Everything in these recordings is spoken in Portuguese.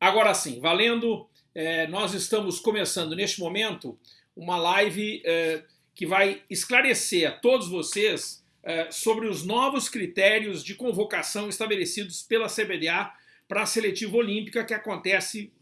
Agora sim, valendo, é, nós estamos começando neste momento uma live é, que vai esclarecer a todos vocês é, sobre os novos critérios de convocação estabelecidos pela CBDA para a seletiva olímpica que acontece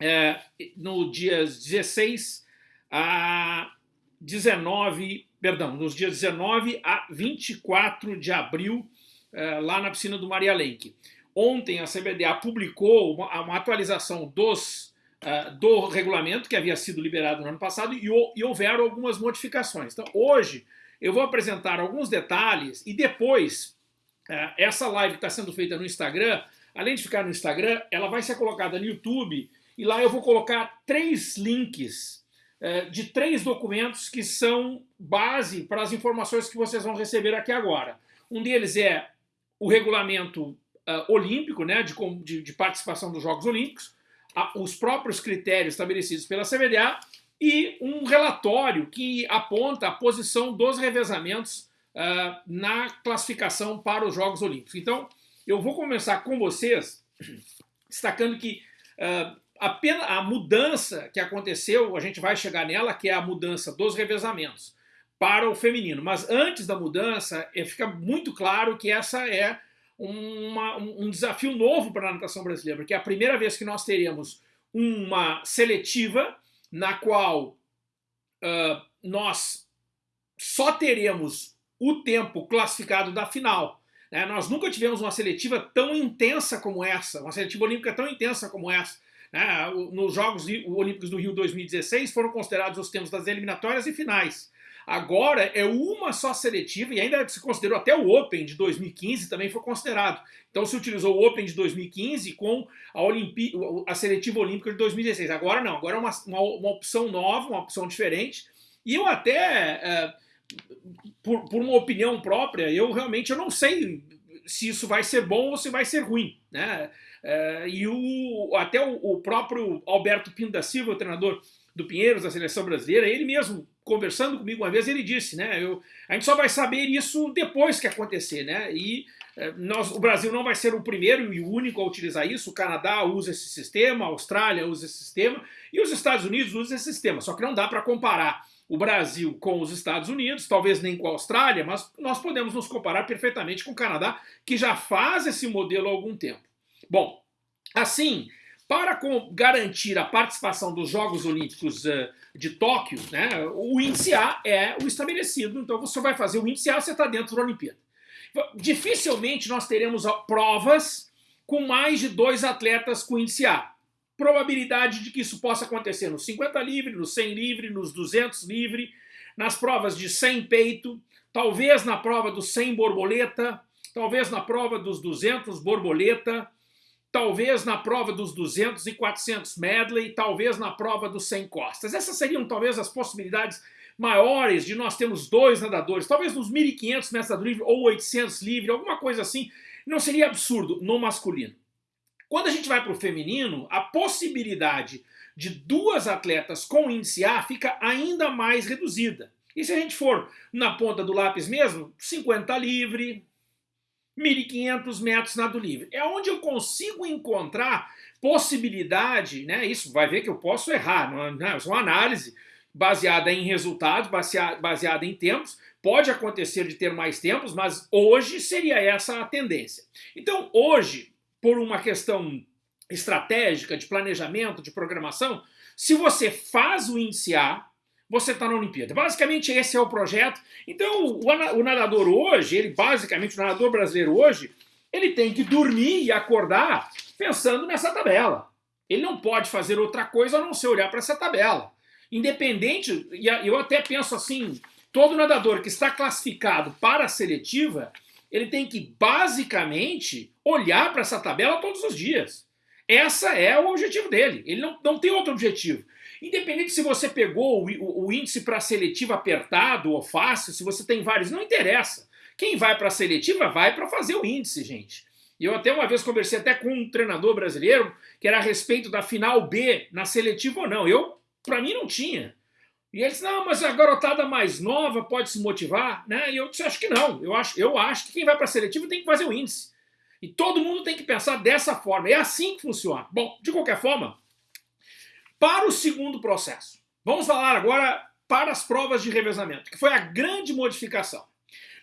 é, no dias 16 a 19, perdão, nos dias 19 a 24 de abril, é, lá na piscina do Maria Lenk. Ontem a CBDA publicou uma, uma atualização dos, uh, do regulamento que havia sido liberado no ano passado e, e houveram algumas modificações. Então hoje eu vou apresentar alguns detalhes e depois uh, essa live que está sendo feita no Instagram, além de ficar no Instagram, ela vai ser colocada no YouTube e lá eu vou colocar três links uh, de três documentos que são base para as informações que vocês vão receber aqui agora. Um deles é o regulamento uh, olímpico, né, de, de, de, participação dos Jogos Olímpicos, a, os próprios critérios estabelecidos pela CBDA e um relatório que aponta a posição dos revezamentos uh, na classificação para os Jogos Olímpicos. Então, eu vou começar com vocês destacando que uh, apenas a mudança que aconteceu, a gente vai chegar nela, que é a mudança dos revezamentos para o feminino. Mas antes da mudança, é, fica muito claro que essa é uma, um desafio novo para a natação brasileira, porque é a primeira vez que nós teremos uma seletiva na qual uh, nós só teremos o tempo classificado da final. Né? Nós nunca tivemos uma seletiva tão intensa como essa, uma seletiva olímpica tão intensa como essa. Né? Nos Jogos Olímpicos do Rio 2016 foram considerados os tempos das eliminatórias e finais. Agora é uma só seletiva e ainda se considerou até o Open de 2015 também foi considerado. Então se utilizou o Open de 2015 com a, a seletiva olímpica de 2016. Agora não, agora é uma, uma, uma opção nova, uma opção diferente. E eu até, é, por, por uma opinião própria, eu realmente eu não sei se isso vai ser bom ou se vai ser ruim. Né? É, e o, até o, o, próprio Alberto Pinto da Silva, o treinador do Pinheiros, da seleção brasileira, ele mesmo conversando comigo uma vez, ele disse, né, eu, a gente só vai saber isso depois que acontecer, né, e é, nós, o Brasil não vai ser o primeiro e o único a utilizar isso, o Canadá usa esse sistema, a Austrália usa esse sistema, e os Estados Unidos usam esse sistema, só que não dá para comparar o Brasil com os Estados Unidos, talvez nem com a Austrália, mas nós podemos nos comparar perfeitamente com o Canadá, que já faz esse modelo há algum tempo. Bom, assim, para garantir a participação dos Jogos Olímpicos uh, de Tóquio, né, o índice A é o estabelecido, então você vai fazer o índice A, você está dentro da Olimpíada. Dificilmente nós teremos provas com mais de dois atletas com índice A. Probabilidade de que isso possa acontecer nos 50 livre, nos 100 livre, nos 200 livre, nas provas de 100 peito, talvez na prova dos 100 borboleta, talvez na prova dos 200 borboleta, talvez na prova dos 200 e 400 medley, talvez na prova dos 100 costas. Essas seriam talvez as possibilidades maiores de nós termos dois nadadores, talvez nos 1.500 metros livre ou 800 livre, alguma coisa assim, não seria absurdo no masculino. Quando a gente vai para o feminino, a possibilidade de duas atletas com índice A fica ainda mais reduzida. E se a gente for na ponta do lápis mesmo, 50 livre, 1.500 metros nado livre. É onde eu consigo encontrar possibilidade, né? Isso vai ver que eu posso errar, não é, não é uma análise baseada em resultados, baseada em tempos. Pode acontecer de ter mais tempos, mas hoje seria essa a tendência. Então, hoje, por uma questão estratégica, de planejamento, de programação, se você faz o índice A, você está na Olimpíada. Basicamente esse é o projeto. Então o, nadador hoje, ele basicamente, o nadador brasileiro hoje, ele tem que dormir e acordar pensando nessa tabela. Ele não pode fazer outra coisa a não ser olhar para essa tabela. Independente, e eu até penso assim, todo nadador que está classificado para a seletiva, ele tem que basicamente olhar para essa tabela todos os dias. Essa é o objetivo dele. Ele não, não tem outro objetivo. Independente se você pegou o, o, índice para seletiva apertado ou fácil, se você tem vários, não interessa. Quem vai para a seletiva vai para fazer o índice, gente. Eu até uma vez conversei até com um treinador brasileiro que era a respeito da final B na seletiva ou não. Eu, para mim, não tinha. E ele disse, não, mas a garotada mais nova pode se motivar, né? E eu disse, acho que não. Eu acho, eu acho que quem vai para a seletiva tem que fazer o índice. E todo mundo tem que pensar dessa forma. É assim que funciona. Bom, de qualquer forma, para o segundo processo, vamos falar agora para as provas de revezamento, que foi a grande modificação.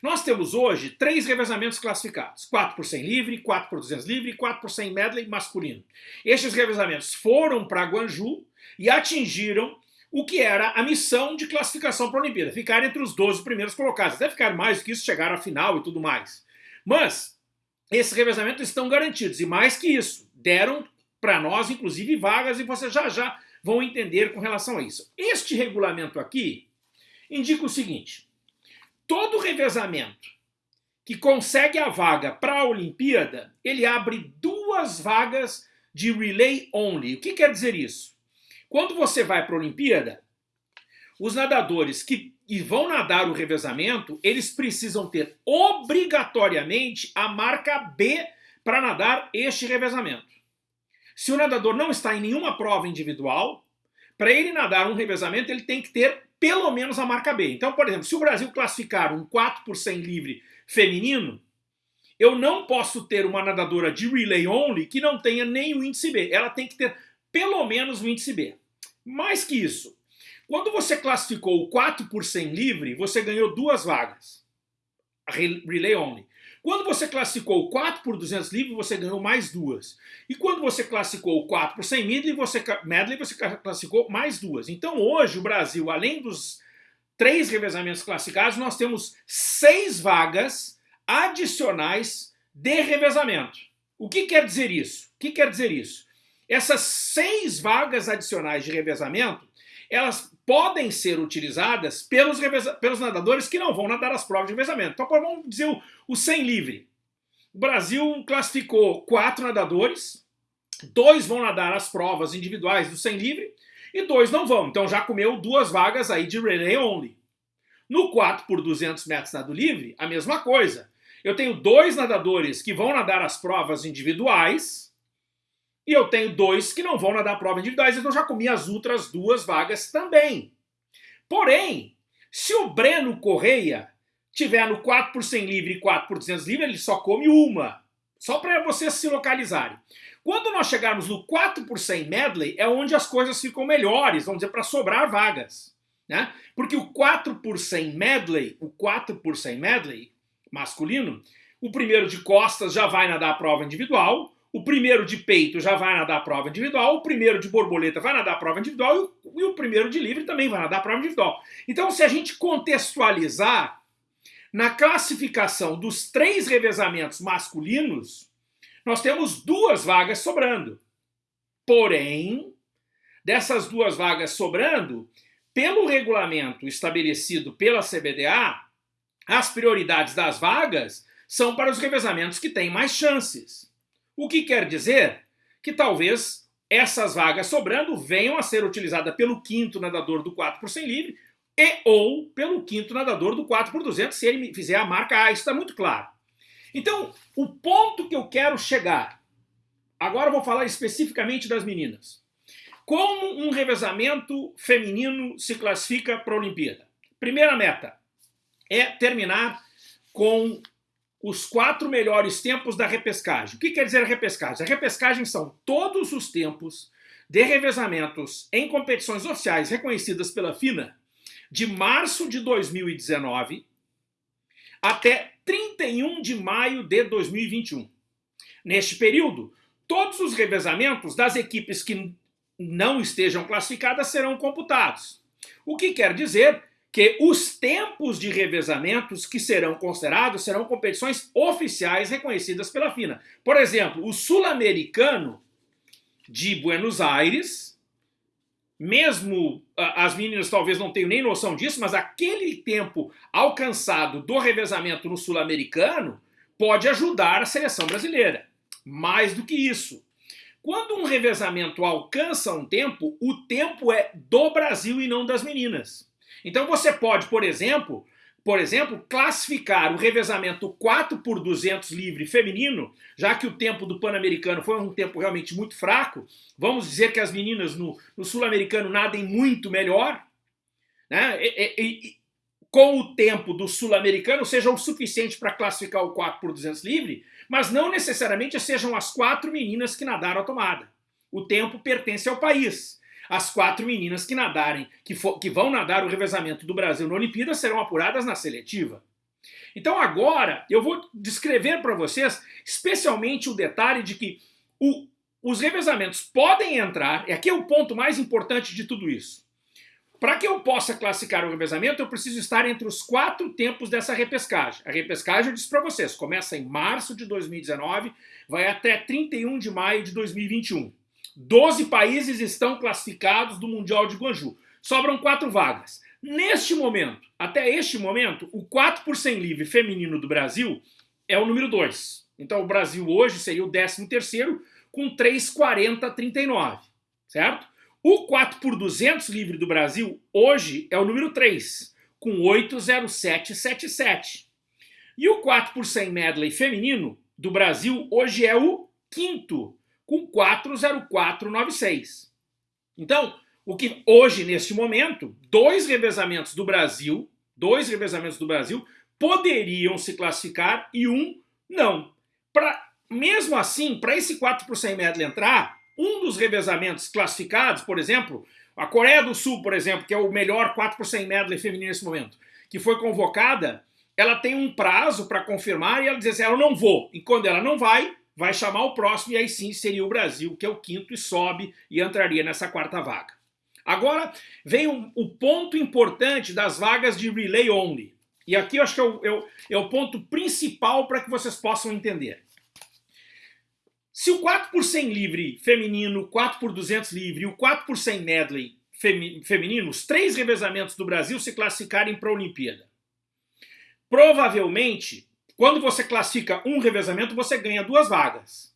Nós temos hoje três revezamentos classificados, 4 por 100 livre, 4 por 200 livre e 4 por 100 medley masculino. Estes revezamentos foram para Guanju e atingiram o que era a missão de classificação para a Olimpíada, ficar entre os 12 primeiros colocados, até ficar mais do que isso, chegar à final e tudo mais. Mas esses revezamentos estão garantidos, e mais que isso, deram para nós, inclusive, vagas, e vocês já já vão entender com relação a isso. Este regulamento aqui indica o seguinte, todo revezamento que consegue a vaga para a Olimpíada, ele abre duas vagas de relay only. O que quer dizer isso? Quando você vai para a Olimpíada, os nadadores que vão nadar o revezamento, eles precisam ter obrigatoriamente a marca B para nadar este revezamento. Se o nadador não está em nenhuma prova individual, para ele nadar um revezamento, ele tem que ter pelo menos a marca B. Então, por exemplo, se o Brasil classificar um 4 por 100 livre feminino, eu não posso ter uma nadadora de relay only que não tenha nem o índice B. Ela tem que ter pelo menos o índice B. Mais que isso, quando você classificou o 4 por 100 livre, você ganhou duas vagas. Relay only. Quando você classificou 4 por 200 livre, você ganhou mais duas. E quando você classificou 4 por 100 medley, você, medley, você classificou mais duas. Então hoje o Brasil, além dos três revezamentos classificados, nós temos seis vagas adicionais de revezamento. O que quer dizer isso? O que quer dizer isso? Essas seis vagas adicionais de revezamento, elas podem ser utilizadas pelos, pelos nadadores que não vão nadar as provas de revezamento. Então, vamos dizer o, o 100 livre. O Brasil classificou quatro nadadores, dois vão nadar as provas individuais do 100 livre e dois não vão. Então já comeu duas vagas aí de relay only. No 4 por 200 metros nado livre, a mesma coisa. Eu tenho dois nadadores que vão nadar as provas individuais, e eu tenho dois que não vão nadar prova individuais, então já comi as outras duas vagas também. Porém, se o Breno Correia tiver no 4 por 100 livre e 4 por 200 livre, ele só come uma. Só para vocês se localizarem. Quando nós chegarmos no 4 por 100 medley, é onde as coisas ficam melhores, vamos dizer, para sobrar vagas. Né? Porque o 4 por 100 medley, o 4 por 100 medley masculino, o primeiro de costas já vai nadar a prova individual, o primeiro de peito já vai nadar a prova individual, o primeiro de borboleta vai nadar a prova individual e o, primeiro de livre também vai nadar a prova individual. Então, se a gente contextualizar na classificação dos três revezamentos masculinos, nós temos duas vagas sobrando. Porém, dessas duas vagas sobrando, pelo regulamento estabelecido pela CBDA, as prioridades das vagas são para os revezamentos que têm mais chances. O que quer dizer que talvez essas vagas sobrando venham a ser utilizadas pelo quinto nadador do 4 por 100 livre e ou pelo quinto nadador do 4 por 200 se ele fizer a marca A. Isso está muito claro. Então, o ponto que eu quero chegar, agora eu vou falar especificamente das meninas. Como um revezamento feminino se classifica para a Olimpíada? Primeira meta é terminar com os quatro melhores tempos da repescagem. O que quer dizer a repescagem? A repescagem são todos os tempos de revezamentos em competições oficiais reconhecidas pela FINA de março de 2019 até 31 de maio de 2021. Neste período, todos os revezamentos das equipes que não estejam classificadas serão computados. O que quer dizer que os tempos de revezamentos que serão considerados serão competições oficiais reconhecidas pela FINA. Por exemplo, o sul-americano de Buenos Aires, mesmo as meninas talvez não tenham nem noção disso, mas aquele tempo alcançado do revezamento no sul-americano pode ajudar a seleção brasileira. Mais do que isso, quando um revezamento alcança um tempo, o tempo é do Brasil e não das meninas. Então você pode, por exemplo, por exemplo, classificar o revezamento 4 por 200 livre feminino, já que o tempo do Pan-Americano foi um tempo realmente muito fraco, vamos dizer que as meninas no, no Sul-Americano nadem muito melhor, né? E, e, e, com o tempo do sul-americano seja o suficiente para classificar o 4 por 200 livre, mas não necessariamente sejam as quatro meninas que nadaram a tomada. O tempo pertence ao país. As quatro meninas que nadarem, que, for, que vão nadar o revezamento do Brasil na Olimpíada serão apuradas na seletiva. Então agora eu vou descrever para vocês especialmente o detalhe de que o, os revezamentos podem entrar, e aqui é o ponto mais importante de tudo isso. Para que eu possa classificar o revezamento, eu preciso estar entre os quatro tempos dessa repescagem. A repescagem, eu disse para vocês, começa em março de 2019, vai até 31 de maio de 2021. Doze países estão classificados do Mundial de Guangzhou. Sobram quatro vagas. Neste momento, até este momento, o 4 por 100 livre feminino do Brasil é o número 2. Então o Brasil hoje seria o 13 terceiro com 3,40,39, certo? O 4 por 200 livre do Brasil hoje é o número 3, com 8,0777. E o 4 por 100 medley feminino do Brasil hoje é o quinto, com 4,0496. Então, o que hoje, neste momento, dois revezamentos do Brasil, dois revezamentos do Brasil, poderiam se classificar e um não. Pra, mesmo assim, para esse 4 por 100 medley entrar, um dos revezamentos classificados, por exemplo, a Coreia do Sul, por exemplo, que é o melhor 4 por 100 medley feminino nesse momento, que foi convocada, ela tem um prazo para confirmar e ela diz assim, ela não vou. E quando ela não vai, vai chamar o próximo e aí sim seria o Brasil, que é o quinto e sobe e entraria nessa quarta vaga. Agora vem o, o, ponto importante das vagas de relay only. E aqui eu acho que é o, é o, é o ponto principal para que vocês possam entender. Se o 4 por 100 livre feminino, o 4 por 200 livre e o 4 por 100 medley feminino, os três revezamentos do Brasil se classificarem para a Olimpíada. Provavelmente, quando você classifica um revezamento, você ganha duas vagas.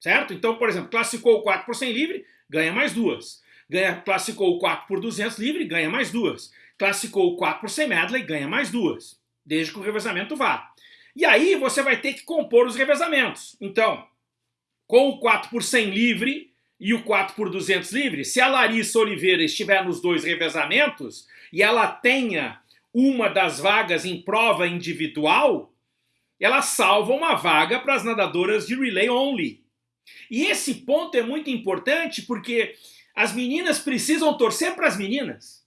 Certo? Então, por exemplo, classificou o 4 por 100 livre, ganha mais duas ganha, classificou o 4 por 200 livre, ganha mais duas. Classificou o 4 por 100 medley, ganha mais duas. Desde que o revezamento vá. E aí você vai ter que compor os revezamentos. Então, com o 4 por 100 livre e o 4 por 200 livre, se a Larissa Oliveira estiver nos dois revezamentos e ela tenha uma das vagas em prova individual, ela salva uma vaga para as nadadoras de relay only. E esse ponto é muito importante porque as meninas precisam torcer para as meninas.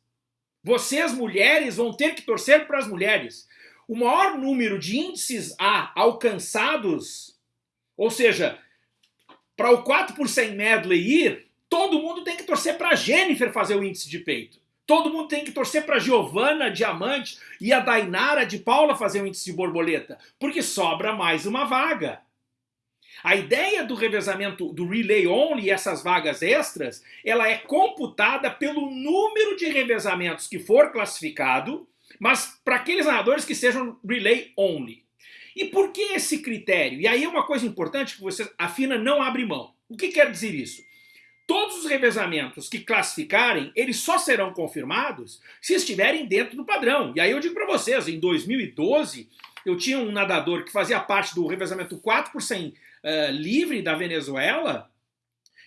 Vocês, mulheres, vão ter que torcer para as mulheres. O maior número de índices A alcançados, ou seja, para o 4 por 100 medley ir, todo mundo tem que torcer para a Jennifer fazer o índice de peito. Todo mundo tem que torcer para Giovana Diamante e a Dainara de Paula fazer o índice de borboleta, porque sobra mais uma vaga. A ideia do revezamento do relay only, essas vagas extras, ela é computada pelo número de revezamentos que for classificado, mas para aqueles nadadores que sejam relay only. E por que esse critério? E aí é uma coisa importante que você, a FINA não abre mão. O que quer dizer isso? Todos os revezamentos que classificarem, eles só serão confirmados se estiverem dentro do padrão. E aí eu digo para vocês, em 2012, eu tinha um nadador que fazia parte do revezamento 4 por 100 uh, livre da Venezuela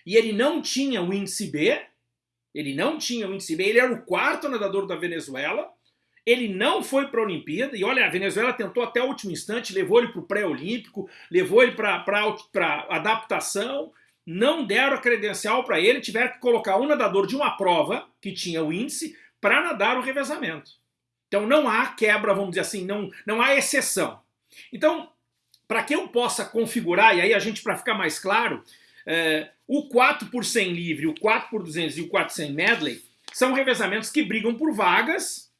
e ele não tinha o índice B, ele não tinha o índice B, ele era o quarto nadador da Venezuela, ele não foi para a Olimpíada, e olha, a Venezuela tentou até o último instante, levou ele para o pré-olímpico, levou ele para adaptação, não deram a credencial para ele, tiveram que colocar um nadador de uma prova, que tinha o índice, para nadar o revezamento. Então não há quebra, vamos dizer assim, não, não há exceção. Então, para que eu possa configurar, e aí a gente, para ficar mais claro, é, o 4 por 100 livre, o 4 por 200 e o 4 por 100 medley são revezamentos que brigam por vagas,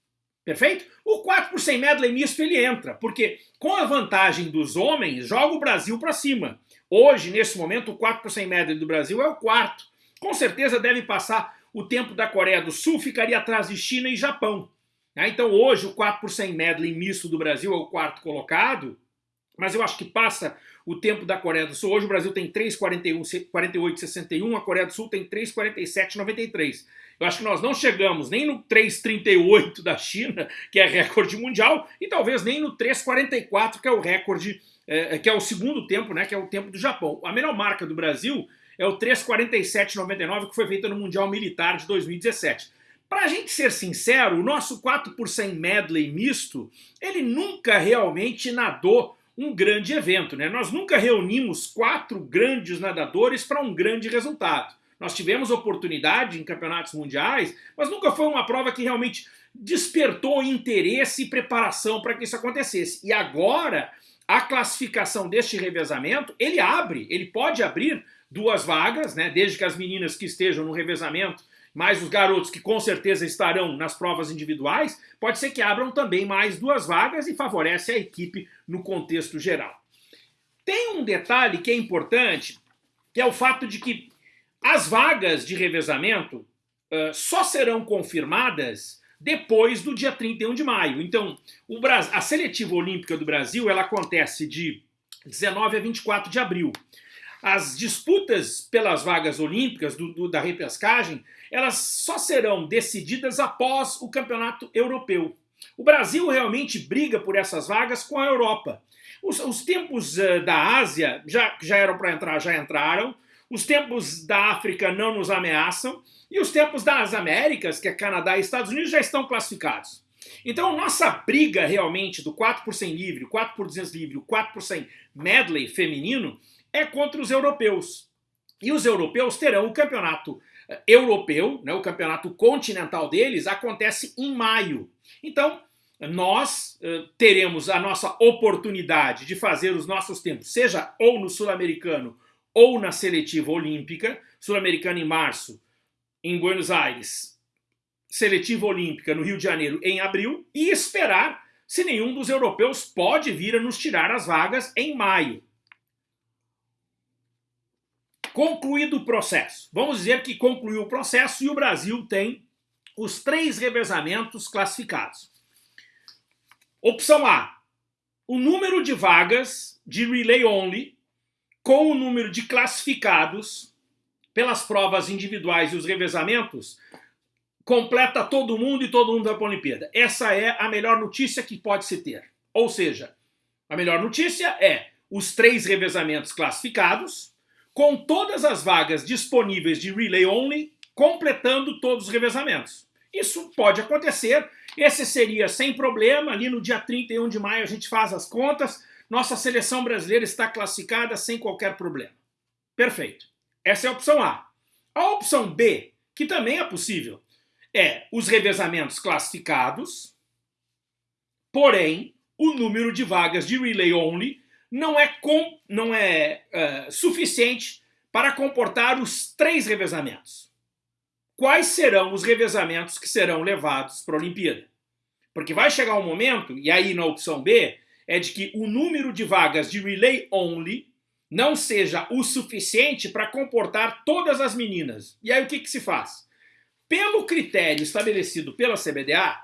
perfeito? O 4 por 100 medley misto ele entra, porque com a vantagem dos homens, joga o Brasil para cima. Hoje, nesse momento, o 4 por 100 medley do Brasil é o quarto. Com certeza deve passar o tempo da Coreia do Sul, ficaria atrás de China e Japão. Né? Então hoje o 4 por 100 medley misto do Brasil é o quarto colocado, mas eu acho que passa o tempo da Coreia do Sul. Hoje o Brasil tem 3,48,61, a Coreia do Sul tem 3,47,93. Eu acho que nós não chegamos nem no 3,38 da China, que é recorde mundial, e talvez nem no 3,44, que é o recorde, é, que é o segundo tempo, né, que é o tempo do Japão. A melhor marca do Brasil é o 3,47,99, que foi feita no Mundial Militar de 2017. Para a gente ser sincero, o nosso 4 por 100 medley misto, ele nunca realmente nadou um grande evento. Né? Nós nunca reunimos quatro grandes nadadores para um grande resultado. Nós tivemos oportunidade em campeonatos mundiais, mas nunca foi uma prova que realmente despertou interesse e preparação para que isso acontecesse. E agora, a classificação deste revezamento, ele abre, ele pode abrir duas vagas, né, desde que as meninas que estejam no revezamento, mais os garotos que com certeza estarão nas provas individuais, pode ser que abram também mais duas vagas e favorece a equipe no contexto geral. Tem um detalhe que é importante, que é o fato de que as vagas de revezamento uh, só serão confirmadas depois do dia 31 de maio. Então, Brasil, a seletiva olímpica do Brasil ela acontece de 19 a 24 de abril. As disputas pelas vagas olímpicas do, do, da repescagem, elas só serão decididas após o campeonato europeu. O Brasil realmente briga por essas vagas com a Europa. Os, os tempos uh, da Ásia já, já eram para entrar, já entraram. Os tempos da África não nos ameaçam e os tempos das Américas, que é Canadá e Estados Unidos, já estão classificados. Então, nossa briga realmente do 4 por 100 livre, o 4 por 200 livre, o 4 por 100 medley feminino é contra os europeus. E os europeus terão o campeonato eh, europeu, né, o campeonato continental deles, acontece em maio. Então, nós uh, teremos a nossa oportunidade de fazer os nossos tempos, seja ou no sul-americano ou na seletiva olímpica, sul-americana em março, em Buenos Aires, seletiva olímpica no Rio de Janeiro em abril, e esperar se nenhum dos europeus pode vir a nos tirar as vagas em maio. Concluído o processo. Vamos dizer que concluiu o processo e o Brasil tem os três revezamentos classificados. Opção A, o número de vagas de relay only com o número de classificados pelas provas individuais e os revezamentos, completa todo mundo e todo mundo vai para a Olimpíada. Essa é a melhor notícia que pode se ter. Ou seja, a melhor notícia é os três revezamentos classificados, com todas as vagas disponíveis de relay only, completando todos os revezamentos. Isso pode acontecer, esse seria sem problema, ali no dia 31 de maio a gente faz as contas, nossa seleção brasileira está classificada sem qualquer problema. Perfeito. Essa é a opção A. A opção B, que também é possível, é os revezamentos classificados, porém, o número de vagas de relay only não é, com, não é uh, suficiente para comportar os três revezamentos. Quais serão os revezamentos que serão levados para a Olimpíada? Porque vai chegar um momento, e aí na opção B, é de que o número de vagas de relay only não seja o suficiente para comportar todas as meninas. E aí o que, que se faz? Pelo critério estabelecido pela CBDA,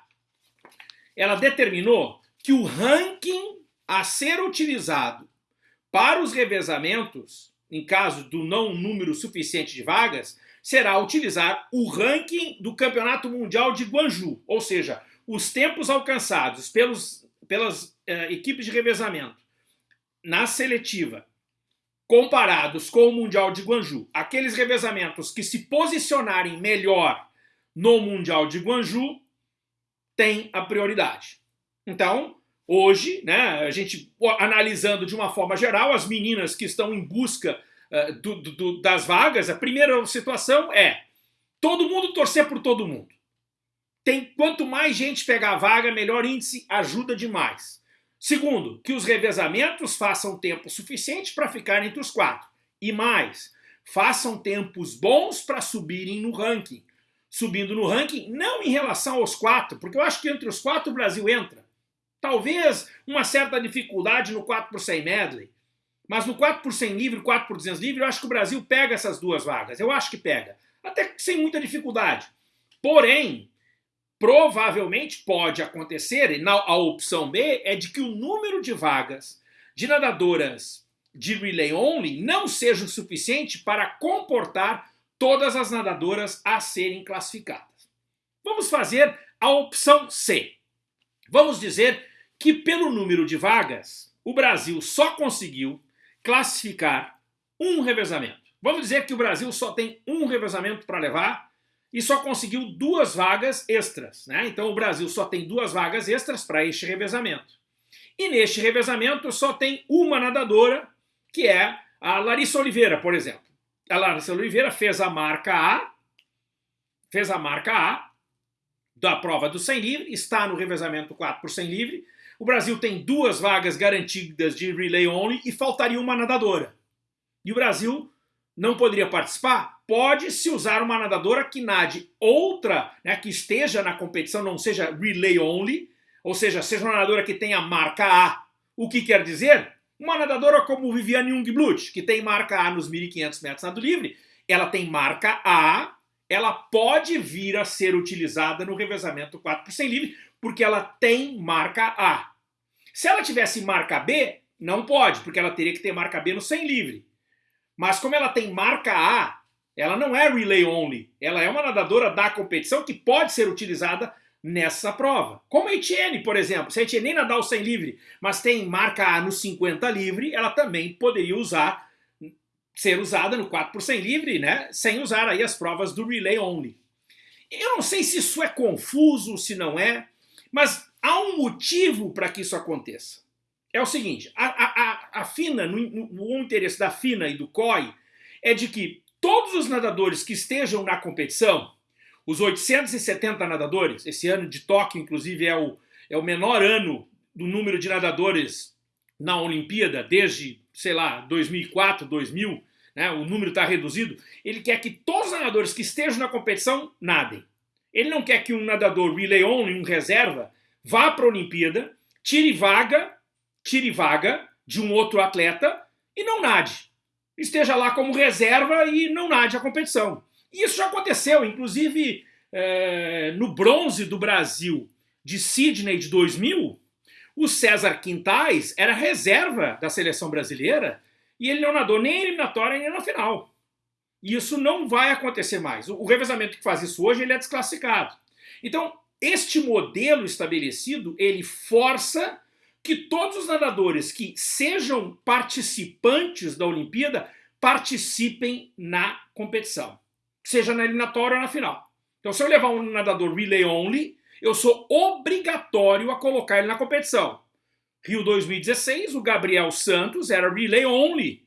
ela determinou que o ranking a ser utilizado para os revezamentos, em caso do não número suficiente de vagas, será utilizar o ranking do Campeonato Mundial de Guangzhou, ou seja, os tempos alcançados pelos, pelas eh, equipes de revezamento na seletiva, comparados com o Mundial de Guangzhou, aqueles revezamentos que se posicionarem melhor no Mundial de Guangzhou têm a prioridade. Então, hoje, né, a gente analisando de uma forma geral, as meninas que estão em busca uh, do, do, das vagas, a primeira situação é todo mundo torcer por todo mundo. Tem, quanto mais gente pegar a vaga, melhor índice ajuda demais. Segundo, que os revezamentos façam tempo suficiente para ficar entre os quatro. E mais, façam tempos bons para subirem no ranking. Subindo no ranking, não em relação aos quatro, porque eu acho que entre os quatro o Brasil entra. Talvez uma certa dificuldade no 4 por 100 medley, mas no 4 por 100 livre, 4 por 200 livre, eu acho que o Brasil pega essas duas vagas. Eu acho que pega. Até sem muita dificuldade. Porém, provavelmente pode acontecer, e a opção B é de que o número de vagas de nadadoras de relay only não seja o suficiente para comportar todas as nadadoras a serem classificadas. Vamos fazer a opção C. Vamos dizer que pelo número de vagas, o Brasil só conseguiu classificar um revezamento. Vamos dizer que o Brasil só tem um revezamento para levar e só conseguiu duas vagas extras. Né? Então o Brasil só tem duas vagas extras para este revezamento. E neste revezamento só tem uma nadadora, que é a Larissa Oliveira, por exemplo. A Larissa Oliveira fez a marca A, fez a marca A da prova do 100 livre, está no revezamento 4 por 100 livre. O Brasil tem duas vagas garantidas de relay only e faltaria uma nadadora. E o Brasil não poderia participar? Pode se usar uma nadadora que nade outra, né, que esteja na competição, não seja relay only, ou seja, seja uma nadadora que tenha marca A. O que quer dizer? Uma nadadora como Viviane Jungblut, que tem marca A nos 1.500 metros nado livre, ela tem marca A, ela pode vir a ser utilizada no revezamento 4 por 100 livre, porque ela tem marca A. Se ela tivesse marca B, não pode, porque ela teria que ter marca B no 100 livre. Mas como ela tem marca A, ela não é relay only, ela é uma nadadora da competição que pode ser utilizada nessa prova. Como a Etienne, por exemplo, se a Etienne nem nadar o 100 livre, mas tem marca A no 50 livre, ela também poderia usar, ser usada no 4 por 100 livre, né, sem usar aí as provas do relay only. Eu não sei se isso é confuso, se não é, mas há um motivo para que isso aconteça. É o seguinte, a, a, a FINA, no, no, o interesse da FINA e do COI é de que todos os nadadores que estejam na competição, os 870 nadadores, esse ano de Tóquio, inclusive, é o, é o menor ano do número de nadadores na Olimpíada, desde, sei lá, 2004, 2000, né, o número está reduzido. Ele quer que todos os nadadores que estejam na competição nadem. Ele não quer que um nadador relay only, um reserva, vá para a Olimpíada, tire vaga, tire vaga de um outro atleta e não nade. Esteja lá como reserva e não nade a competição. Isso já aconteceu, inclusive é, no bronze do Brasil de Sydney de 2000, o César Quintais era reserva da seleção brasileira e ele não nadou nem eliminatória nem na final. E isso não vai acontecer mais. O revezamento que faz isso hoje ele é desclassificado. Então, este modelo estabelecido, ele força que todos os nadadores que sejam participantes da Olimpíada participem na competição seja na eliminatória ou na final. Então, se eu levar um nadador relay only, eu sou obrigatório a colocar ele na competição. Rio 2016, o Gabriel Santos era relay only.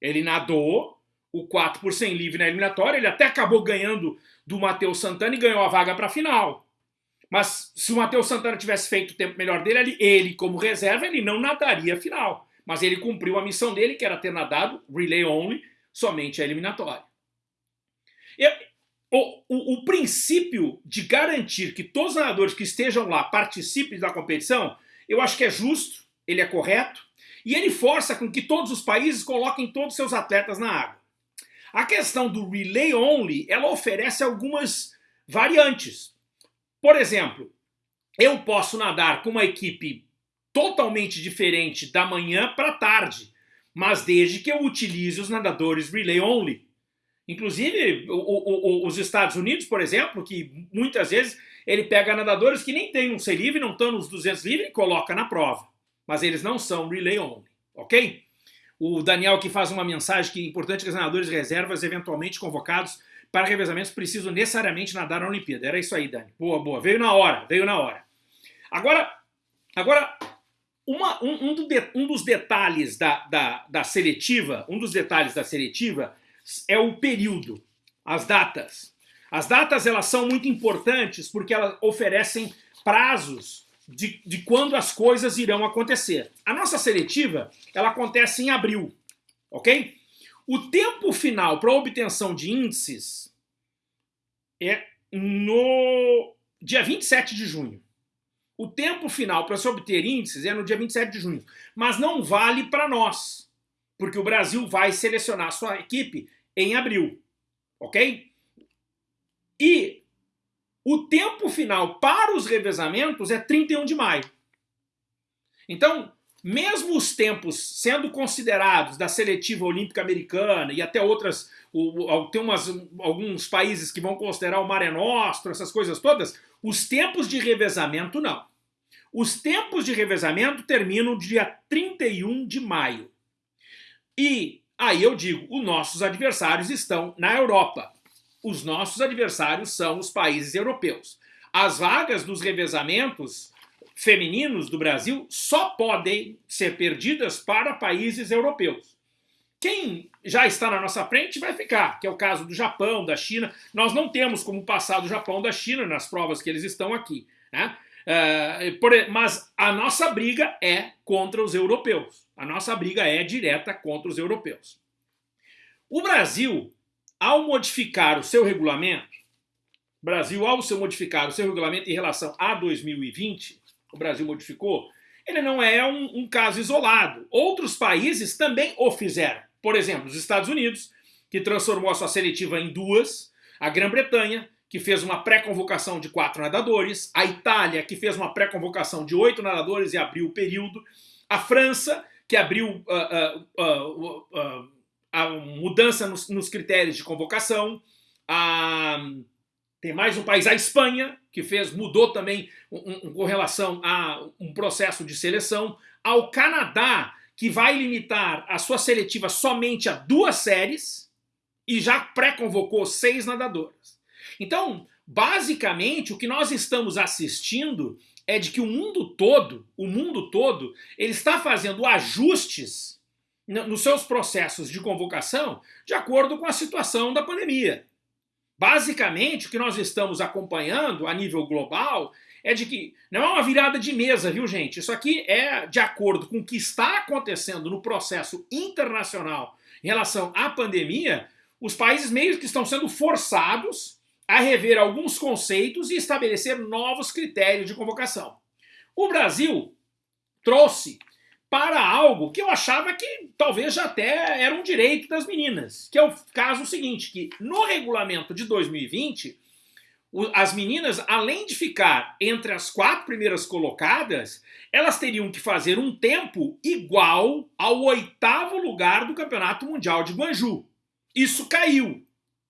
Ele nadou o 4 por 100 livre na eliminatória, ele até acabou ganhando do Matheus Santana e ganhou a vaga para a final. Mas se o Matheus Santana tivesse feito o tempo melhor dele, ele, ele, como reserva, ele não nadaria a final. Mas ele cumpriu a missão dele, que era ter nadado relay only, somente a eliminatória. Eu, o, o, o, princípio de garantir que todos os nadadores que estejam lá participem da competição, eu acho que é justo, ele é correto, e ele força com que todos os países coloquem todos os seus atletas na água. A questão do relay only, ela oferece algumas variantes. Por exemplo, eu posso nadar com uma equipe totalmente diferente da manhã para tarde, mas desde que eu utilize os nadadores relay only. Inclusive, o, o, os Estados Unidos, por exemplo, que muitas vezes ele pega nadadores que nem tem um C livre, não estão nos 200 livre e coloca na prova. Mas eles não são relay only, ok? O Daniel que faz uma mensagem que é importante que os nadadores reservas eventualmente convocados para revezamentos precisam necessariamente nadar na Olimpíada. Era isso aí, Dani. Boa, boa. Veio na hora, veio na hora. Agora, agora uma, um, um, do de, um dos detalhes da, da, da seletiva, um dos detalhes da seletiva é o período, as datas. As datas elas são muito importantes porque elas oferecem prazos de, de quando as coisas irão acontecer. A nossa seletiva ela acontece em abril, ok? O tempo final para obtenção de índices é no dia 27 de junho. O tempo final para se obter índices é no dia 27 de junho, mas não vale para nós porque o Brasil vai selecionar sua equipe em abril, ok? E o tempo final para os revezamentos é 31 de maio. Então, mesmo os tempos sendo considerados da seletiva olímpica americana e até outras, tem umas, alguns países que vão considerar o Mare Nostro, essas coisas todas, os tempos de revezamento não. Os tempos de revezamento terminam dia 31 de maio. E aí eu digo, os nossos adversários estão na Europa. os nossos adversários são os países europeus. As vagas dos revezamentos femininos do Brasil só podem ser perdidas para países europeus. Quem já está na nossa frente vai ficar, que é o caso do Japão, da China. Nós não temos como passar do Japão da China nas provas que eles estão aqui. Né? Por, mas a nossa briga é contra os europeus. A nossa briga é direta contra os europeus. O Brasil, ao modificar o seu regulamento, Brasil, ao seu modificar o seu regulamento em relação a 2020, o Brasil modificou, ele não é um, um caso isolado. Outros países também o fizeram. Por exemplo, os Estados Unidos, que transformou a sua seletiva em duas, a Grã-Bretanha, que fez uma pré-convocação de quatro nadadores, a Itália, que fez uma pré-convocação de oito nadadores e abriu o período, a França, que abriu uh, uh, uh, a mudança nos, nos, critérios de convocação, a, tem mais um país, a Espanha, que fez, mudou também um, um, com relação a um processo de seleção, ao Canadá, que vai limitar a sua seletiva somente a duas séries e já pré-convocou seis nadadoras. Então, basicamente, o que nós estamos assistindo é de que o mundo todo, o mundo todo, ele está fazendo ajustes nos seus processos de convocação de acordo com a situação da pandemia. Basicamente, o que nós estamos acompanhando a nível global é de que não é uma virada de mesa, viu gente? Isso aqui é de acordo com o que está acontecendo no processo internacional em relação à pandemia, os países meio que estão sendo forçados a rever alguns conceitos e estabelecer novos critérios de convocação. O Brasil trouxe para algo que eu achava que talvez já até era um direito das meninas, que é o caso seguinte, que no regulamento de 2020 as meninas, além de ficar entre as quatro primeiras colocadas, elas teriam que fazer um tempo igual ao oitavo lugar do Campeonato Mundial de Guanju. Isso caiu.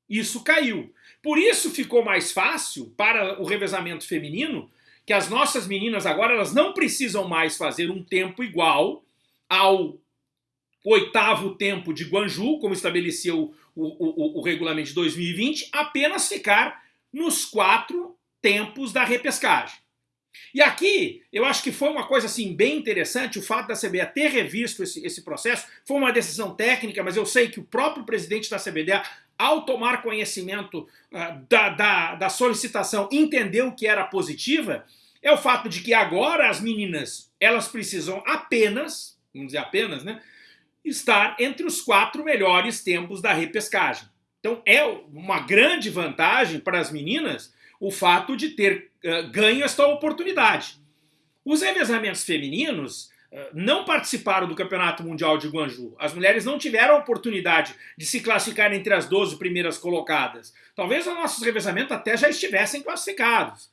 Isso caiu. Por isso ficou mais fácil para o revezamento feminino que as nossas meninas agora elas não precisam mais fazer um tempo igual ao oitavo tempo de Guanju, como estabeleceu o, o, o, o regulamento de 2020, apenas ficar nos quatro tempos da repescagem. E aqui, eu acho que foi uma coisa assim bem interessante o fato da CBA ter revisto esse, esse processo. Foi uma decisão técnica, mas eu sei que o próprio presidente da CBDA, ao tomar conhecimento uh, da, da, da solicitação, entendeu que era positiva, é o fato de que agora as meninas, elas precisam apenas, vamos dizer apenas, né, estar entre os quatro melhores tempos da repescagem. Então é uma grande vantagem para as meninas o fato de ter uh, ganho esta oportunidade. Os revezamentos femininos uh, não participaram do Campeonato Mundial de Guanju. As mulheres não tiveram a oportunidade de se classificar entre as 12 primeiras colocadas. Talvez os nossos revezamentos até já estivessem classificados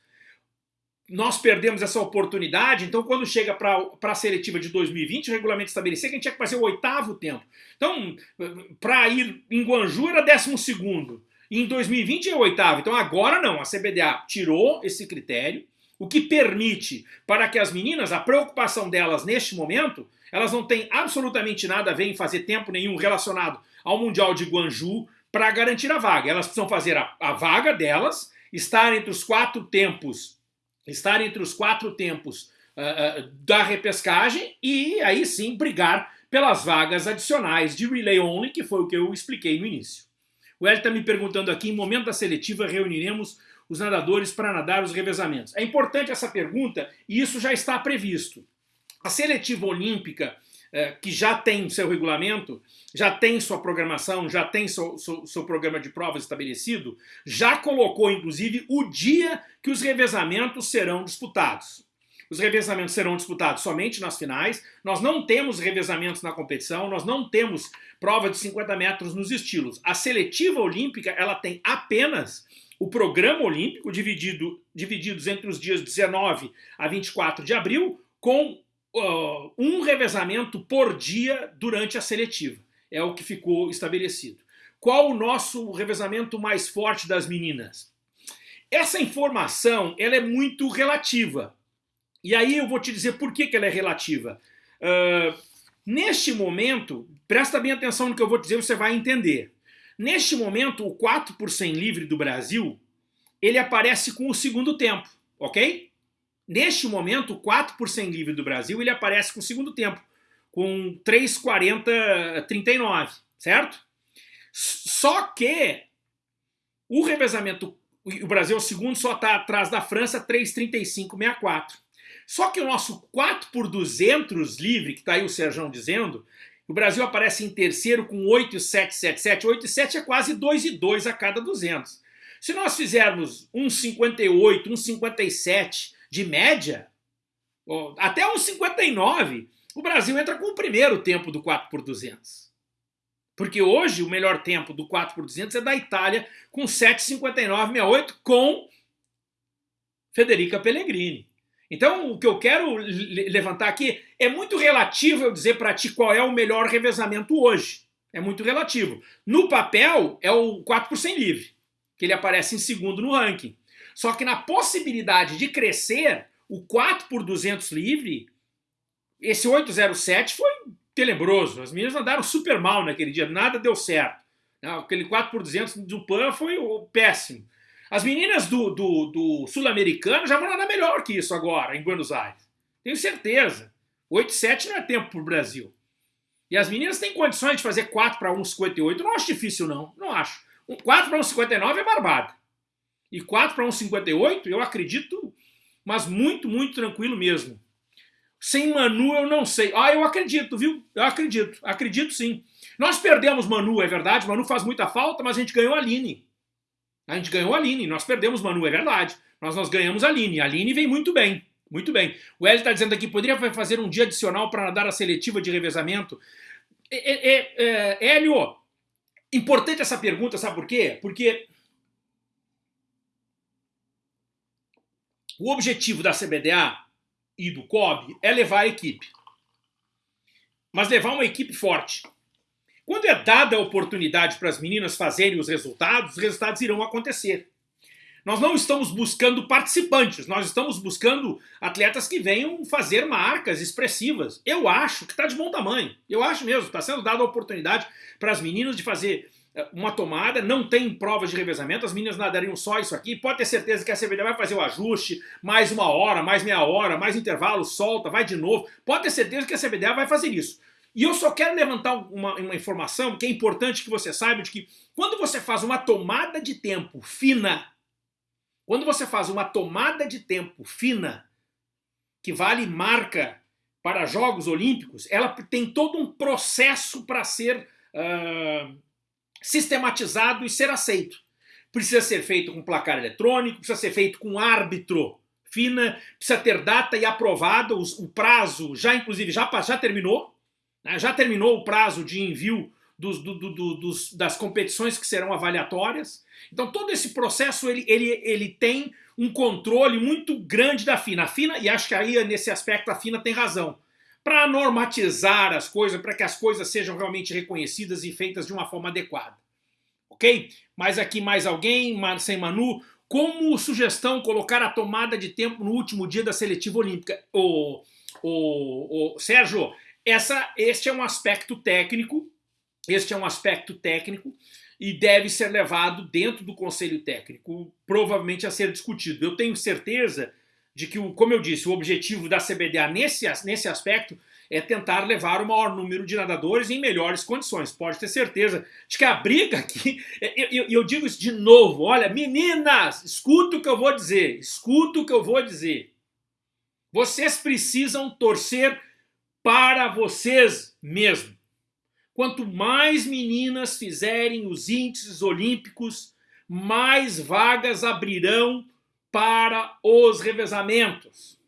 nós perdemos essa oportunidade, então quando chega para a seletiva de 2020, o regulamento estabelecia que a gente tinha que fazer o oitavo tempo. Então, para ir em Guanju era décimo segundo, e em 2020 é o oitavo. Então agora não, a CBDA tirou esse critério, o que permite para que as meninas, a preocupação delas neste momento, elas não têm absolutamente nada a ver em fazer tempo nenhum relacionado ao Mundial de Guanju para garantir a vaga. Elas precisam fazer a, a vaga delas, estar entre os quatro tempos estar entre os quatro tempos uh, uh, da repescagem e aí sim brigar pelas vagas adicionais de relay only, que foi o que eu expliquei no início. O Hélio está me perguntando aqui, em momento da seletiva reuniremos os nadadores para nadar os revezamentos. É importante essa pergunta e isso já está previsto. A seletiva olímpica, eh, que já tem seu regulamento, já tem sua programação, já tem seu, seu, seu, programa de provas estabelecido, já colocou, inclusive, o dia que os revezamentos serão disputados. Os revezamentos serão disputados somente nas finais, nós não temos revezamentos na competição, nós não temos prova de 50 metros nos estilos. A seletiva olímpica, ela tem apenas o programa olímpico, dividido, divididos entre os dias 19 a 24 de abril, com uh, um revezamento por dia durante a seletiva é o que ficou estabelecido. Qual o nosso revezamento mais forte das meninas? Essa informação ela é muito relativa. E aí eu vou te dizer por que, que ela é relativa. Uh, neste momento, presta bem atenção no que eu vou dizer, você vai entender. Neste momento, o 4 por 100 livre do Brasil, ele aparece com o segundo tempo, ok? Neste momento, o 4 por 100 livre do Brasil, ele aparece com o segundo tempo, com 3,40,39, certo? Só que o revezamento, o Brasil é o segundo, só está atrás da França, 3,35,64. Só que o nosso 4 por 200 livre, que está aí o Serjão dizendo, o Brasil aparece em terceiro com 8,777. 8,7 é quase 2,2 a cada 200. Se nós fizermos 1,58, 1,57 de média, até 1,59, o Brasil entra com o primeiro tempo do 4 por 200. Porque hoje o melhor tempo do 4 por 200 é da Itália com 7,5968 com Federica Pellegrini. Então, o que eu quero levantar aqui é muito relativo eu dizer para ti qual é o melhor revezamento hoje. É muito relativo. No papel, é o 4 por 100 livre, que ele aparece em segundo no ranking. Só que na possibilidade de crescer, o 4 por 200 livre, esse 807 foi tenebroso. As meninas andaram super mal naquele dia, nada deu certo. Aquele 4 por 200 do PAN foi péssimo. As meninas do, do, do sul-americano já vão nadar melhor que isso agora, em Buenos Aires. Tenho certeza. 8,7 não é tempo para o Brasil. E as meninas têm condições de fazer 4 para 1,58. Não acho difícil, não. Não acho. 4 para 1,59 é barbada. E 4 para 1,58 eu acredito, mas muito, muito tranquilo mesmo. Sem Manu eu não sei. Ah, eu acredito, viu? Eu acredito. Acredito sim. Nós perdemos Manu, é verdade. Manu faz muita falta, mas a gente ganhou a Aline. A gente ganhou a Aline, nós perdemos Manu, é verdade. Nós, nós ganhamos a Aline. A Aline vem muito bem. Muito bem. O Hélio está dizendo aqui, poderia fazer um dia adicional para nadar a seletiva de revezamento? É, é, é, Hélio, importante essa pergunta, sabe por quê? Porque o objetivo da CBDA e do COB é levar a equipe. Mas levar uma equipe forte. Quando é dada a oportunidade para as meninas fazerem os resultados, os resultados irão acontecer. Nós não estamos buscando participantes, nós estamos buscando atletas que venham fazer marcas expressivas. Eu acho que está de bom tamanho, eu acho mesmo, está sendo dada a oportunidade para as meninas de fazer eh, uma tomada, não tem provas de revezamento, as meninas nadariam só isso aqui, pode ter certeza que a CBD vai fazer o ajuste, mais uma hora, mais meia hora, mais intervalo, solta, vai de novo, pode ter certeza que a CBDA vai fazer isso. E eu só quero levantar uma, uma informação que é importante que você saiba de que quando você faz uma tomada de tempo fina, quando você faz uma tomada de tempo fina, que vale marca para Jogos Olímpicos, ela tem todo um processo para ser uh, sistematizado e ser aceito. Precisa ser feito com placar eletrônico, precisa ser feito com árbitro fina, precisa ter data e aprovado, o prazo já inclusive já, já terminou? Já terminou o prazo de envio dos, do, do, dos, das competições que serão avaliatórias. Então todo esse processo ele, ele, ele tem um controle muito grande da FINA. A FINA, e acho que aí nesse aspecto a FINA tem razão, para normatizar as coisas, para que as coisas sejam realmente reconhecidas e feitas de uma forma adequada. Ok? Mas aqui mais alguém, sem Manu, como sugestão colocar a tomada de tempo no último dia da seletiva olímpica. O, o, o Sérgio, essa, este é um aspecto técnico, este é um aspecto técnico e deve ser levado dentro do conselho técnico, provavelmente a ser discutido. Eu tenho certeza de que, como eu disse, o objetivo da CBDA nesse, nesse aspecto é tentar levar o maior número de nadadores em melhores condições. Pode ter certeza de que a briga aqui, eu, eu, eu digo isso de novo, olha, meninas, escuta o que eu vou dizer, escuta o que eu vou dizer. Vocês precisam torcer para vocês mesmos. Quanto mais meninas fizerem os índices olímpicos, mais vagas abrirão para os revezamentos.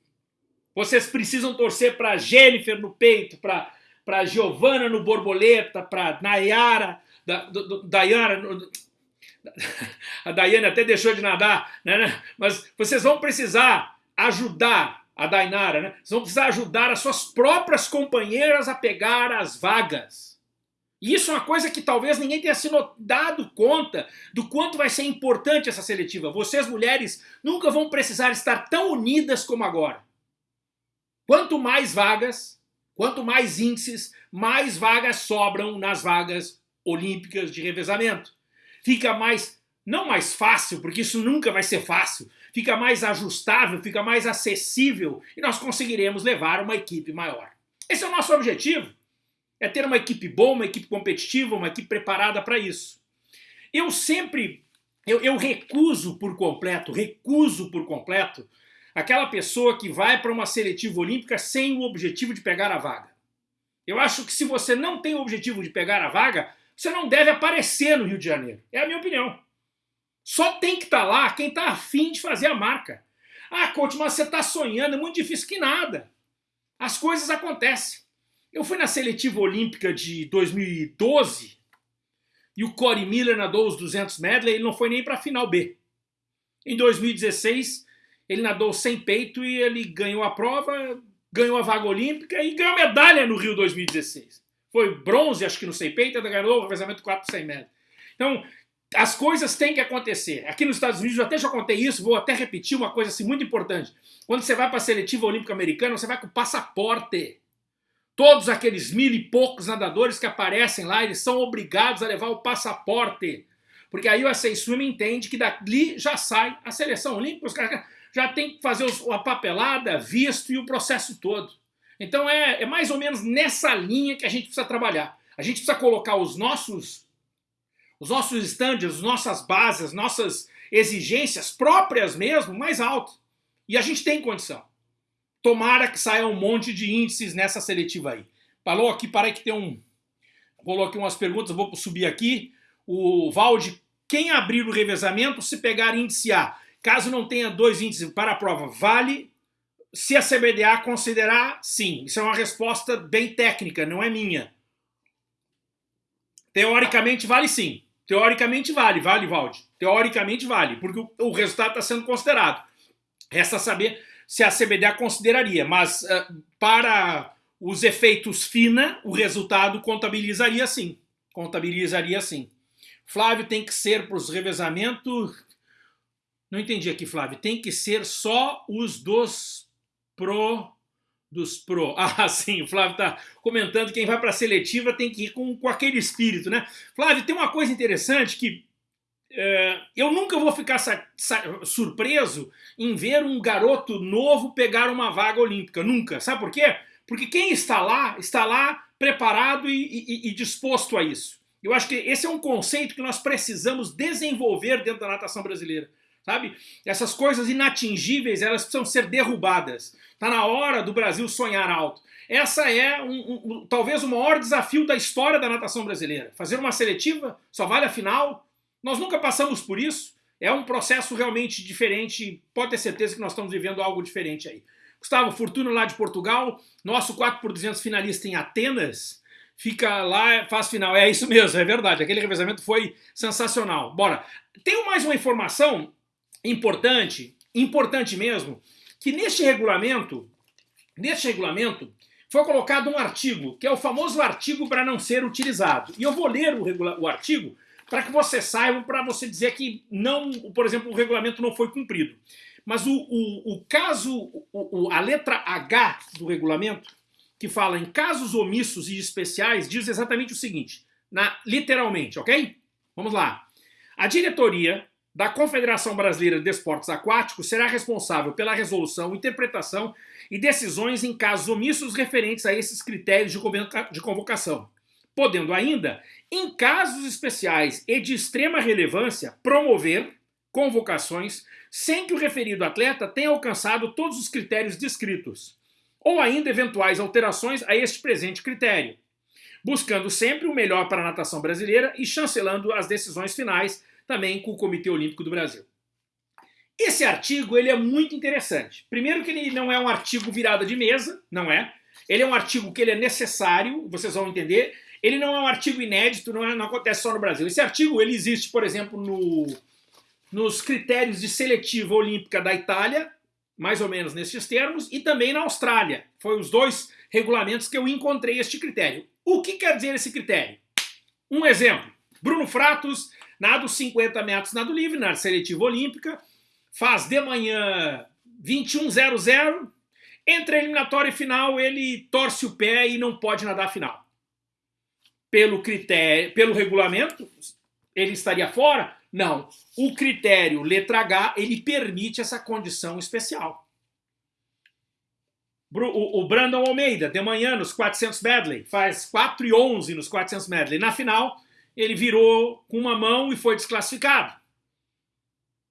Vocês precisam torcer para Jennifer no peito, para para Giovana no borboleta, para Nayara, da, do, Dayana, a Daiane até deixou de nadar, né, né? mas vocês vão precisar ajudar a Dainara, né? Vocês vão precisar ajudar as suas próprias companheiras a pegar as vagas. E isso é uma coisa que talvez ninguém tenha se dado conta do quanto vai ser importante essa seletiva. Vocês, mulheres, nunca vão precisar estar tão unidas como agora. Quanto mais vagas, quanto mais índices, mais vagas sobram nas vagas olímpicas de revezamento. fica mais, não mais fácil, porque isso nunca vai ser fácil, fica mais ajustável, fica mais acessível e nós conseguiremos levar uma equipe maior. Esse é o nosso objetivo, é ter uma equipe boa, uma equipe competitiva, uma equipe preparada para isso. Eu sempre, eu, eu recuso por completo, recuso por completo aquela pessoa que vai para uma seletiva olímpica sem o objetivo de pegar a vaga. Eu acho que se você não tem o objetivo de pegar a vaga, você não deve aparecer no Rio de Janeiro. É a minha opinião. Só tem que estar tá lá quem está afim de fazer a marca. Ah, coach, mas você está sonhando, é muito difícil que nada. As coisas acontecem. Eu fui na seletiva olímpica de 2012 e o Corey Miller nadou os 200 medley, ele não foi nem para a final B. Em 2016, ele nadou sem peito e ele ganhou a prova, ganhou a vaga olímpica e ganhou medalha no Rio 2016. Foi bronze, acho que no sem peito, ainda ganhou o revezamento 4 100 metros. Então, as coisas têm que acontecer. Aqui nos Estados Unidos, eu até já contei isso, vou até repetir uma coisa assim muito importante. Quando você vai para a seletiva olímpica americana, você vai com passaporte. Todos aqueles mil e poucos nadadores que aparecem lá, eles são obrigados a levar o passaporte. Porque aí o USA Swim entende que dali já sai a seleção olímpica, os caras já tem que fazer a papelada, visto e o processo todo. Então é, é mais ou menos nessa linha que a gente precisa trabalhar. A gente precisa colocar os nossos os nossos standards, as nossas bases, as nossas exigências próprias mesmo, mais alto. E a gente tem condição. Tomara que saia um monte de índices nessa seletiva aí. Falou aqui, parei que tem um... Rolou aqui umas perguntas, vou subir aqui. O Valde, quem abrir o revezamento, se pegar índice A, caso não tenha dois índices para a prova, vale? Se a CBDA considerar, sim. Isso é uma resposta bem técnica, não é minha. Teoricamente vale sim. Teoricamente vale, vale, Valde. Teoricamente vale, porque o, o resultado está sendo considerado. Resta saber se a CBDA consideraria, mas uh, para os efeitos FINA, o resultado contabilizaria sim. Contabilizaria sim. Flávio tem que ser para os revezamentos... Não entendi aqui, Flávio. Tem que ser só os dos pro dos pro. Ah, sim, o Flávio está comentando que quem vai para a seletiva tem que ir com, com aquele espírito, né? Flávio, tem uma coisa interessante que é, eu nunca vou ficar surpreso em ver um garoto novo pegar uma vaga olímpica, nunca. Sabe por quê? Porque quem está lá, está lá preparado e, e, e disposto a isso. Eu acho que esse é um conceito que nós precisamos desenvolver dentro da natação brasileira sabe? Essas coisas inatingíveis, elas precisam ser derrubadas. Está na hora do Brasil sonhar alto. Essa é um, um, talvez o maior desafio da história da natação brasileira. Fazer uma seletiva só vale a final. Nós nunca passamos por isso. É um processo realmente diferente. Pode ter certeza que nós estamos vivendo algo diferente aí. Gustavo Fortuna lá de Portugal, nosso 4x200 finalista em Atenas, fica lá, faz final. É isso mesmo, é verdade. Aquele revezamento foi sensacional. Bora. Tenho mais uma informação importante, importante mesmo, que neste regulamento, neste regulamento, foi colocado um artigo, que é o famoso artigo para não ser utilizado. E eu vou ler o, o artigo para que você saiba, para você dizer que, não, por exemplo, o regulamento não foi cumprido. Mas o, o, o caso, o, a letra H do regulamento, que fala em casos omissos e especiais, diz exatamente o seguinte, na, literalmente, ok? Vamos lá. A diretoria da Confederação Brasileira de Esportes Aquáticos será responsável pela resolução, interpretação e decisões em casos omissos referentes a esses critérios de convocação, podendo ainda, em casos especiais e de extrema relevância, promover convocações sem que o referido atleta tenha alcançado todos os critérios descritos, ou ainda eventuais alterações a este presente critério, buscando sempre o melhor para a natação brasileira e chancelando as decisões finais também com o Comitê Olímpico do Brasil. Esse artigo ele é muito interessante. Primeiro que ele não é um artigo virada de mesa, não é. Ele é um artigo que ele é necessário, vocês vão entender. Ele não é um artigo inédito, não, é, não acontece só no Brasil. Esse artigo ele existe, por exemplo, no, nos critérios de seletiva olímpica da Itália, mais ou menos nesses termos, e também na Austrália. Foi os dois regulamentos que eu encontrei este critério. O que quer dizer esse critério? Um exemplo. Bruno Fratos Nado 50 metros nado livre, na seletiva olímpica, faz de manhã 21.00, entre a eliminatória e final ele torce o pé e não pode nadar a final. Pelo critério, pelo regulamento, ele estaria fora? Não. O critério letra H, ele permite essa condição especial. O, Brandon Almeida, de manhã nos 400 medley, faz 4 e 11 nos 400 medley. Na final, ele virou com uma mão e foi desclassificado.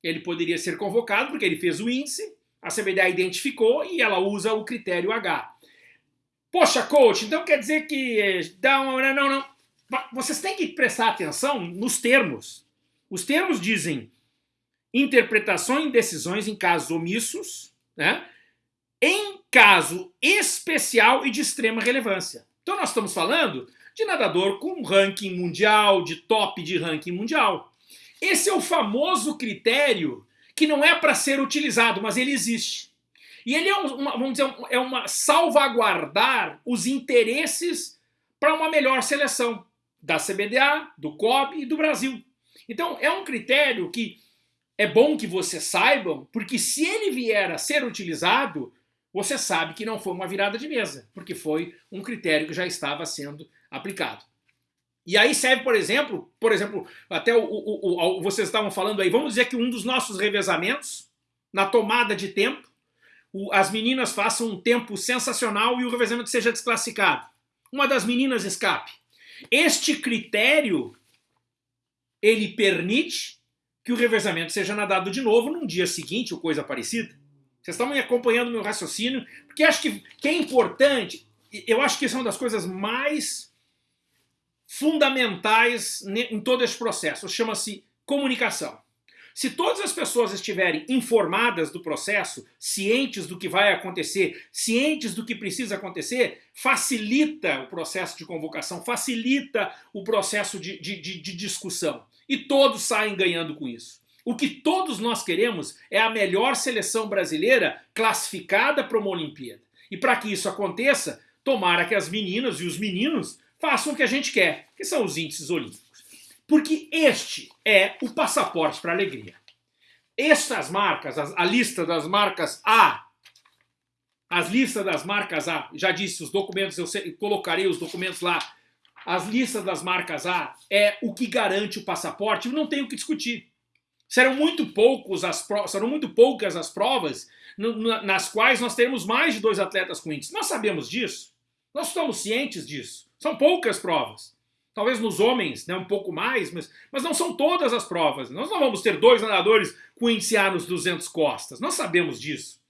Ele poderia ser convocado porque ele fez o índice, a CBDA identificou e ela usa o critério H. Poxa, coach, então quer dizer que dá uma... Não, não. Vocês têm que prestar atenção nos termos. Os termos dizem interpretação e decisões em casos omissos, né? em caso especial e de extrema relevância. Então nós estamos falando de nadador com ranking mundial, de top de ranking mundial. Esse é o famoso critério que não é para ser utilizado, mas ele existe. E ele é uma, vamos dizer, é uma salvaguardar os interesses para uma melhor seleção da CBDA, do COB e do Brasil. Então é um critério que é bom que vocês saibam, porque se ele vier a ser utilizado, você sabe que não foi uma virada de mesa, porque foi um critério que já estava sendo aplicado. E aí serve, por exemplo, por exemplo, até o, o, o, vocês estavam falando aí, vamos dizer que um dos nossos revezamentos, na tomada de tempo, as meninas façam um tempo sensacional e o revezamento seja desclassificado. Uma das meninas escape. Este critério, ele permite que o revezamento seja nadado de novo num dia seguinte ou coisa parecida. Vocês estão me acompanhando meu raciocínio, porque acho que, que é importante, eu acho que isso é uma das coisas mais fundamentais em todo esse processo, chama-se comunicação. Se todas as pessoas estiverem informadas do processo, cientes do que vai acontecer, cientes do que precisa acontecer, facilita o processo de convocação, facilita o processo de, de, de, de discussão. E todos saem ganhando com isso. O que todos nós queremos é a melhor seleção brasileira classificada para uma Olimpíada. E para que isso aconteça, tomara que as meninas e os meninos façam o que a gente quer, que são os índices olímpicos. Porque este é o passaporte para a alegria. Estas marcas, a, lista das marcas A, as listas das marcas A, já disse, os documentos, eu colocarei os documentos lá, as listas das marcas A é o que garante o passaporte, não tem o que discutir. Serão muito, poucos as serão muito poucas as provas nas quais nós teremos mais de dois atletas com índice. Nós sabemos disso. Nós estamos cientes disso. São poucas provas. Talvez nos homens, né, um pouco mais, mas, mas não são todas as provas. Nós não vamos ter dois nadadores com índice A nos 200 costas. Nós sabemos disso.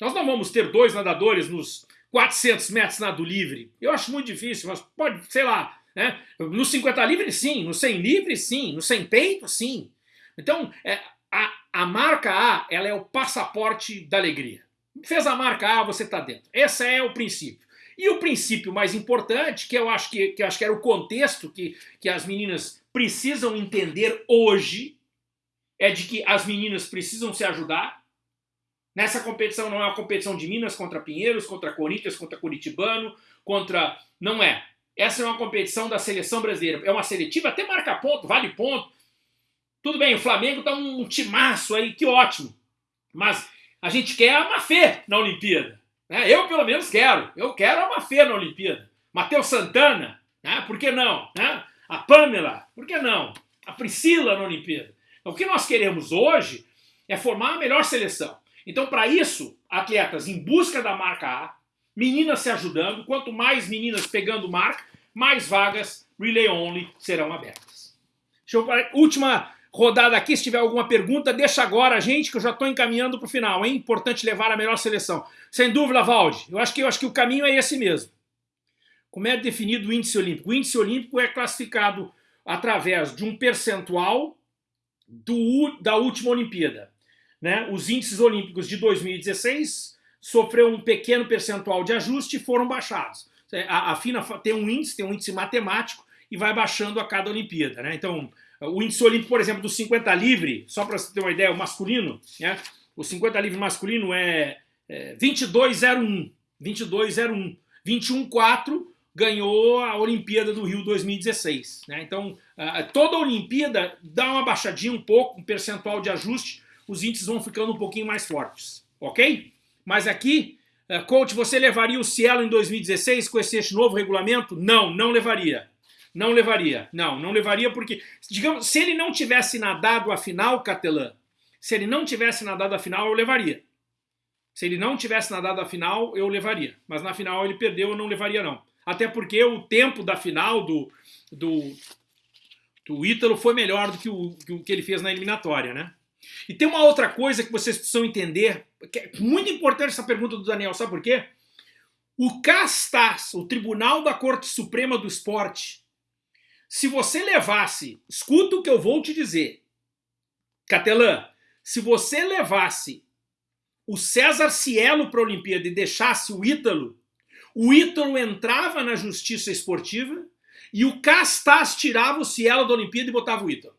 Nós não vamos ter dois nadadores nos 400 metros nado livre. Eu acho muito difícil, mas pode, sei lá, né? No 50 livre, sim. No 100 livre, sim. No 100 peito, sim. Então, é, a, a marca A ela é o passaporte da alegria. Fez a marca A, você está dentro. Esse é o princípio. E o princípio mais importante, que eu acho que, que, eu acho que era o contexto que, que as meninas precisam entender hoje, é de que as meninas precisam se ajudar. Nessa competição não é uma competição de Minas contra Pinheiros, contra Corinthians, contra Curitibano, contra... Não é. Essa é uma competição da seleção brasileira. É uma seletiva, até marca ponto, vale ponto. Tudo bem, o Flamengo tá um timaço aí, que ótimo. Mas a gente quer a Mafê na Olimpíada. Né? Eu, pelo menos, quero. Eu quero a Mafê na Olimpíada. Matheus Santana, né? por que não? Né? A Pamela, por que não? A Priscila na Olimpíada. Então, o que nós queremos hoje é formar a melhor seleção. Então, para isso, atletas em busca da marca A, meninas se ajudando, quanto mais meninas pegando marca, mais vagas Relay Only serão abertas. Deixa eu, última rodada aqui. Se tiver alguma pergunta, deixa agora, gente, que eu já estou encaminhando para o final. É importante levar a melhor seleção. Sem dúvida, Valde. Eu acho, que, eu acho que o caminho é esse mesmo. Como é definido o índice olímpico? O índice olímpico é classificado através de um percentual do, da última Olimpíada. Né? Os índices olímpicos de 2016 sofreu um pequeno percentual de ajuste e foram baixados. A, a FINA tem um índice, tem um índice matemático e vai baixando a cada Olimpíada. Né? Então, o índice olímpico, por exemplo, do 50 livre, só para você ter uma ideia, o masculino, né? o 50 livre masculino é, é 22,01. 22,01. 21,4 ganhou a Olimpíada do Rio 2016. Né? Então, toda a Olimpíada dá uma baixadinha um pouco, um percentual de ajuste, os índices vão ficando um pouquinho mais fortes. Ok? Mas aqui, uh, coach, você levaria o Cielo em 2016 com esse novo regulamento? Não, não levaria. Não levaria. Não, não levaria porque, digamos, se ele não tivesse nadado a final, Catelã, se ele não tivesse nadado a final, eu levaria. Se ele não tivesse nadado a final, eu levaria. Mas na final ele perdeu, eu não levaria não. Até porque o tempo da final do, do, do Ítalo foi melhor do que o, que ele fez na eliminatória, né? E tem uma outra coisa que vocês precisam entender, que é muito importante essa pergunta do Daniel, sabe por quê? O CASTAS, o Tribunal da Corte Suprema do Esporte, se você levasse, escuta o que eu vou te dizer, Catelã, se você levasse o César Cielo para a Olimpíada e deixasse o Ítalo, o Ítalo entrava na justiça esportiva e o Castas tirava o Cielo da Olimpíada e botava o Ítalo.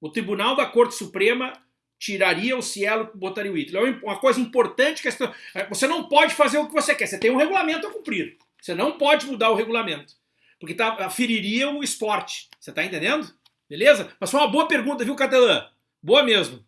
O Tribunal da Corte Suprema tiraria o Cielo e botaria o Ítalo. É uma coisa importante que é, você não pode fazer o que você quer, você tem um regulamento a cumprir. Você não pode mudar o regulamento, porque tá, feriria o esporte. Você está entendendo? Beleza? Mas foi uma boa pergunta, viu, Catalã? Boa mesmo.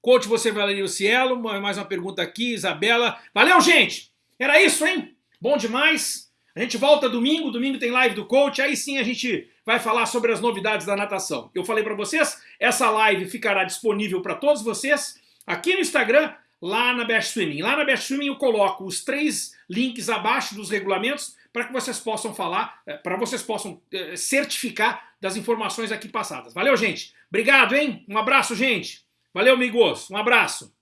Coach, você valeria o Cielo? Mais uma pergunta aqui, Isabela. Valeu, gente! Era isso, hein? Bom demais. A gente volta domingo, domingo tem live do coach, aí sim a gente vai falar sobre as novidades da natação. Eu falei para vocês, essa live ficará disponível para todos vocês aqui no Instagram, lá na Best Swimming. Lá na Best Swimming eu coloco os três links abaixo dos regulamentos para que vocês possam falar, eh, para vocês possam eh, certificar das informações aqui passadas. Valeu, gente. Obrigado, hein? Um abraço, gente. Valeu, amigos. Um abraço.